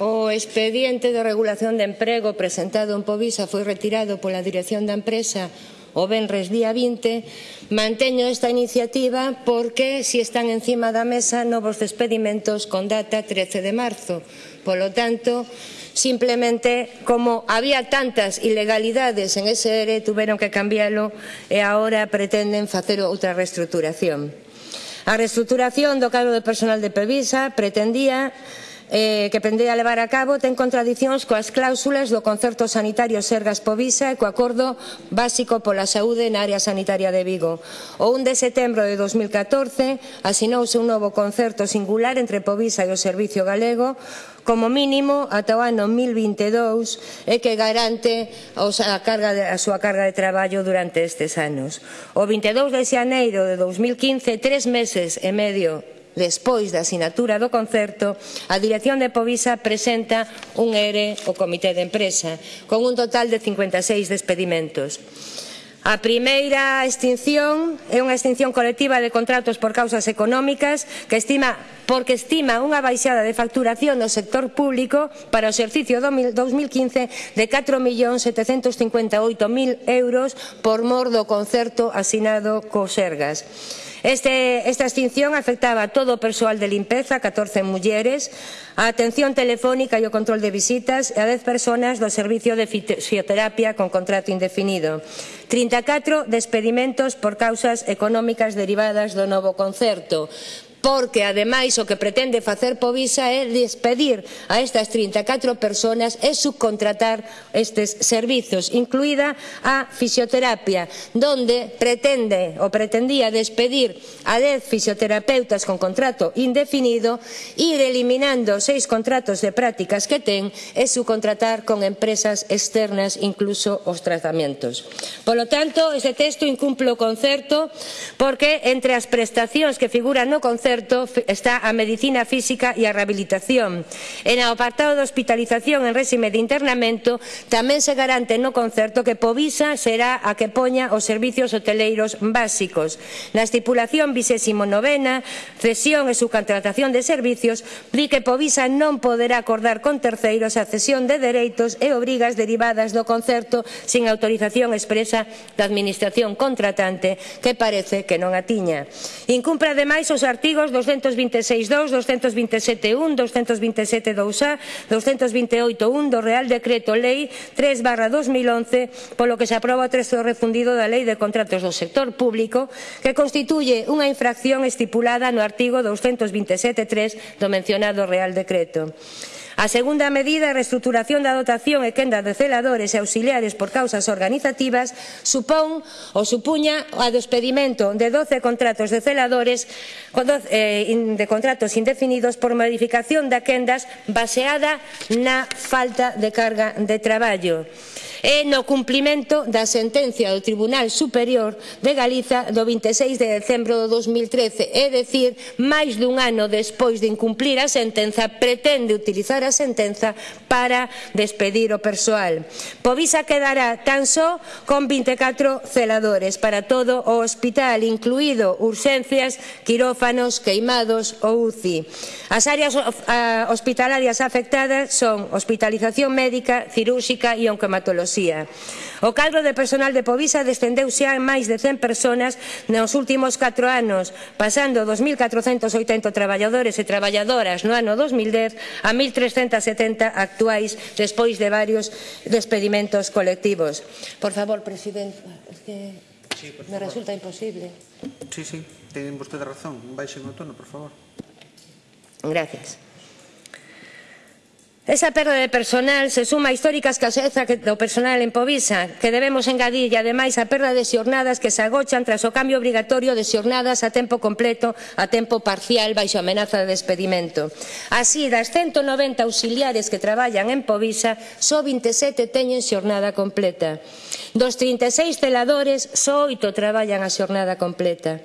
O expediente de regulación de emprego presentado en Povisa foi retirado pola dirección da empresa o Benres día 20. Manteño esta iniciativa porque si están encima da mesa novos despedimentos con data 13 de marzo. Polo tanto, simplemente como había tantas ilegalidades en ese ERE tuveron que cambiálo e agora pretenden facer outra reestruturación. A reestruturación do cadro de personal de Pevisa pretendía eh, que pendía levar a cabo ten contradicións coas cláusulas do Concerto Sanitario Sergas Povisa e co Acordo Básico pola Saúde na área sanitaria de Vigo. O 1 de setembro de 2014 asinouse un novo concerto singular entre Povisa e o Servicio Galego como mínimo ata o ano 2022 e que garante a, carga de, a súa carga de traballo durante estes anos. O 22 de xaneiro de 2015, tres meses e medio Despois da asinatura do concerto, a dirección de Povisa presenta un ERE ao Comité de Empresa, con un total de 56 despedimentos. A primeira extinción é unha extinción colectiva de contratos por causas económicas que estima porque estima unha baixada de facturación no sector público para o exercicio 2015 de 4.758.000 euros por mor do concerto asinado co Sergas. Este, esta extinción afectaba a todo o persoal de limpeza, 14 mulleres, a atención telefónica e o control de visitas e a 10 personas do servicio de fisioterapia con contrato indefinido. 34 despedimentos por causas económicas derivadas do novo concerto porque ademais o que pretende facer Povisa é despedir a estas 34 persoas e subcontratar estes servizos, incluída a fisioterapia, donde pretende ou pretendía despedir a 10 fisioterapeutas con contrato indefinido, ir eliminando seis contratos de prácticas que ten e subcontratar con empresas externas incluso os tratamentos. Polo tanto, este texto incumple o concerto porque entre as prestacións que figuran no concerto certo está a medicina física e a rehabilitación. E no apartado de hospitalización en réxime de internamento tamén se garante no concerto que Povisa será a que poña os servicios hoteleiros básicos. Na estipulación 29 cesión e subcontratación de servicios, di que Povisa non poderá acordar con terceiros a cesión de dereitos e obrigas derivadas do concerto sin autorización expresa da Administración contratante, que parece que non a tiña. Incumpre ademais os artigos artigos 226.2, 227.1, 227.2a, 228.1 do Real Decreto Lei 3 barra 2011, polo que se aproba o texto refundido da Lei de Contratos do Sector Público, que constituye unha infracción estipulada no artigo 227.3 do mencionado Real Decreto. A segunda medida, a reestruturación da dotación e quenda de celadores e auxiliares por causas organizativas, supón ou supuña a despedimento de 12 contratos de celadores eh, de contratos indefinidos por modificación da quendas baseada na falta de carga de traballo e no cumprimento da sentencia do Tribunal Superior de Galiza do 26 de decembro do 2013, é dicir, máis dun ano despois de incumplir a sentenza, pretende utilizar a sentenza para despedir o persoal. Povisa quedará tan só con 24 celadores para todo o hospital, incluído urxencias, quirófanos, queimados ou UCI. As áreas hospitalarias afectadas son hospitalización médica, cirúrxica e oncomatología Andalucía. O cadro de personal de Povisa descendeu xa en máis de 100 personas nos últimos 4 anos, pasando 2.480 traballadores e traballadoras no ano 2010 a 1.370 actuais despois de varios despedimentos colectivos. Por favor, presidente, es que sí, me favor. resulta imposible. Sí, sí, ten vostede razón. Baixen o tono, por favor. Gracias. Esa perda de personal se suma a históricas escaseza do personal en Povisa, que debemos engadir, e ademais a perda de xornadas que se agochan tras o cambio obrigatorio de xornadas a tempo completo a tempo parcial baixo amenaza de despedimento. Así, das 190 auxiliares que traballan en Povisa, só 27 teñen xornada completa. Dos 36 celadores, só 8 traballan a xornada completa.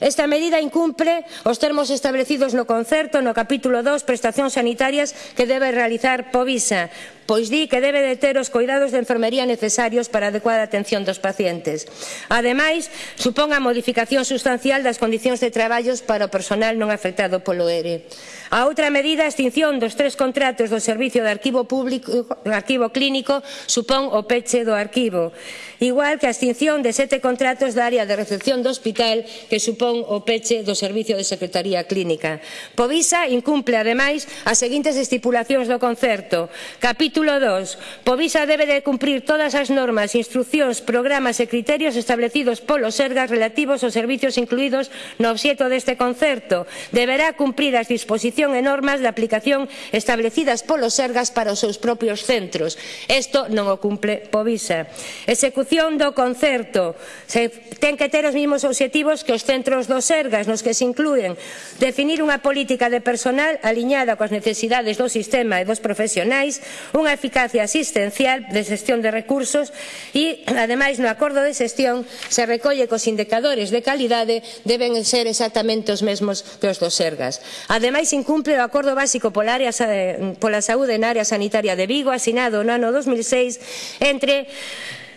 Esta medida incumpre os termos establecidos no concerto no capítulo 2 prestacións sanitarias que debe realizar Povisa pois di que debe de ter os coidados de enfermería necesarios para a adecuada atención dos pacientes. Ademais, supón a modificación sustancial das condicións de traballos para o personal non afectado polo ERE. A outra medida, a extinción dos tres contratos do Servicio de Arquivo, Público, Arquivo Clínico supón o peche do arquivo, igual que a extinción de sete contratos da área de recepción do hospital que supón o peche do Servicio de Secretaría Clínica. Povisa incumple, ademais, as seguintes estipulacións do concerto. Capítulo Título 2. Povisa debe de cumprir todas as normas, instruccións, programas e criterios establecidos polo Sergas relativos aos servicios incluídos no obxeto deste concerto. Deberá cumprir as disposición e normas de aplicación establecidas polo Sergas para os seus propios centros. Isto non o cumple Povisa. Execución do concerto. Se ten que ter os mesmos obxectivos que os centros do Sergas, nos que se incluen definir unha política de personal aliñada coas necesidades do sistema e dos profesionais, unha unha eficacia asistencial de xestión de recursos e, ademais, no acordo de xestión se recolle que os indicadores de calidade deben ser exactamente os mesmos que os dos Sergas. Ademais, incumple o acordo básico pola, área, pola saúde na área sanitaria de Vigo, asinado no ano 2006, entre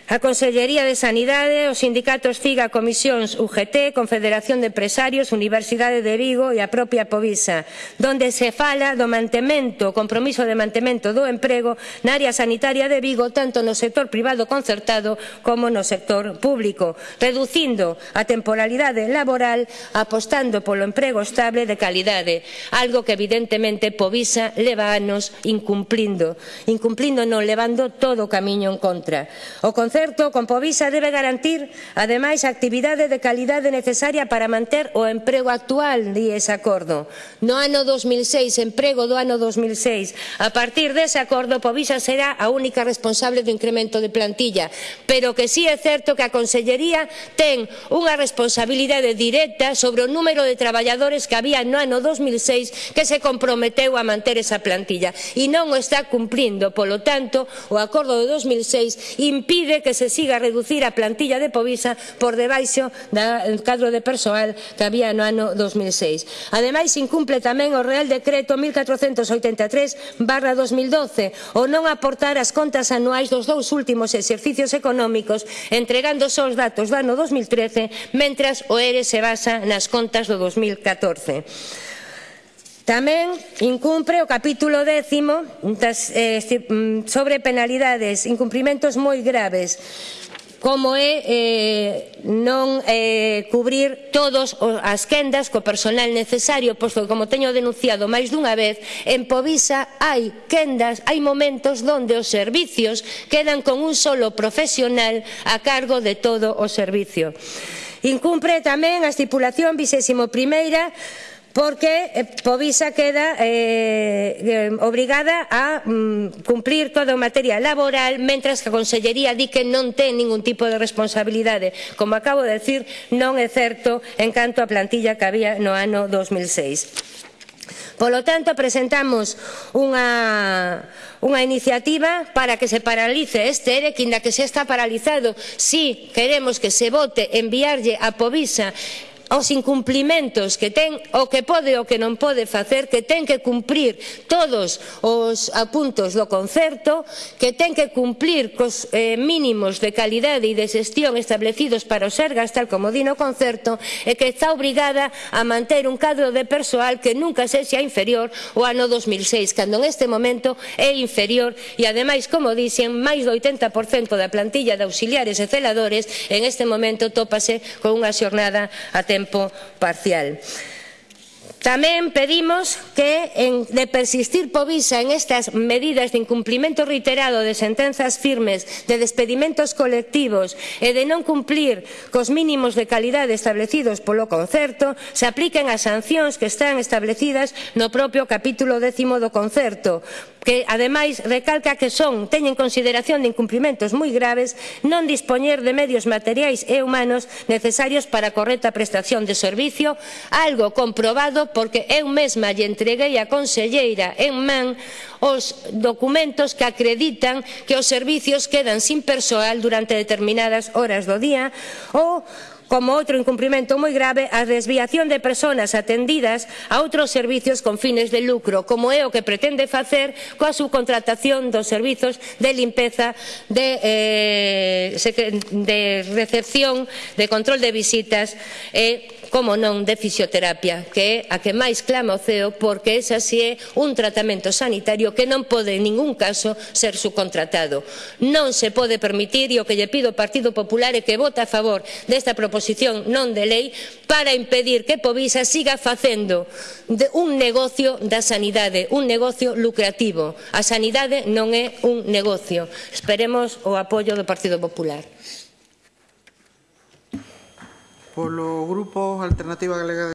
A Consellería de Sanidade, os sindicatos CIGA, Comisións UGT, Confederación de Empresarios, Universidade de Vigo e a propia Povisa, donde se fala do mantemento, o compromiso de mantemento do emprego na área sanitaria de Vigo, tanto no sector privado concertado como no sector público, reducindo a temporalidade laboral, apostando polo emprego estable de calidade, algo que evidentemente Povisa leva anos incumplindo, incumplindo non levando todo o camiño en contra. O concerto con Povisa debe garantir, ademais, a actividade de calidade necesaria para manter o emprego actual, di ese acordo. No ano 2006, emprego do ano 2006. A partir dese acordo, Povisa será a única responsable do incremento de plantilla, pero que sí é certo que a Consellería ten unha responsabilidade directa sobre o número de traballadores que había no ano 2006 que se comprometeu a manter esa plantilla e non o está cumprindo. Polo tanto, o acordo de 2006 impide que se siga a reducir a plantilla de Povisa por debaixo da cadro de persoal que había no ano 2006. Ademais, incumple tamén o Real Decreto 1483 barra 2012 o non aportar as contas anuais dos dous últimos exercicios económicos entregando só os datos do ano 2013 mentras o ERE se basa nas contas do 2014. Tamén incumpre o capítulo décimo das, eh, mm, sobre penalidades, incumprimentos moi graves, como é eh, non eh, cubrir todas as quendas co personal necesario, posto que, como teño denunciado máis dunha vez, en Povisa hai quendas, hai momentos onde os servicios quedan con un solo profesional a cargo de todo o servicio. Incumpre tamén a estipulación 21 porque eh, Povisa queda eh, eh, obrigada a mm, cumplir toda a materia laboral mentras que a Consellería di que non ten ningún tipo de responsabilidade. Como acabo de decir, non é certo en canto á plantilla que había no ano 2006. Polo tanto, presentamos unha, unha iniciativa para que se paralice este ERE, que inda que se está paralizado, si queremos que se vote enviarlle a Povisa aos incumplimentos que ten o que pode o que non pode facer, que ten que cumprir todos os apuntos do concerto, que ten que cumplir cos eh, mínimos de calidade e de xestión establecidos para os Sergas tal como dino o concerto, e que está obrigada a manter un cadro de persoal que nunca sexa inferior ao ano 2006, cando en este momento é inferior e ademais, como dixen máis do 80% da plantilla de auxiliares e celadores en este momento tópase con unha xornada a tema tiempo parcial. Tamén pedimos que, en, de persistir povisa en estas medidas de incumplimento reiterado de sentenzas firmes, de despedimentos colectivos e de non cumplir cos mínimos de calidade establecidos polo concerto, se apliquen as sancións que están establecidas no propio capítulo décimo do concerto, que ademais recalca que son, teñen consideración de incumplimentos moi graves, non dispoñer de medios materiais e humanos necesarios para a correcta prestación de servicio, algo comprobado porque eu mesma lle entreguei a conselleira en man os documentos que acreditan que os servizos quedan sin persoal durante determinadas horas do día ou como outro incumprimento moi grave a desviación de persoas atendidas a outros servizos con fines de lucro, como é o que pretende facer coa subcontratación dos servizos de limpeza de, eh, de recepción de control de visitas e, como non, de fisioterapia, que é a que máis clama o CEO porque esa si é un tratamento sanitario que non pode en ningún caso ser subcontratado. Non se pode permitir, e o que lle pido ao Partido Popular é que vote a favor desta proposición proposición non de lei para impedir que Povisa siga facendo un negocio da sanidade, un negocio lucrativo. A sanidade non é un negocio. Esperemos o apoio do Partido Popular. Polo Grupo Alternativa Galega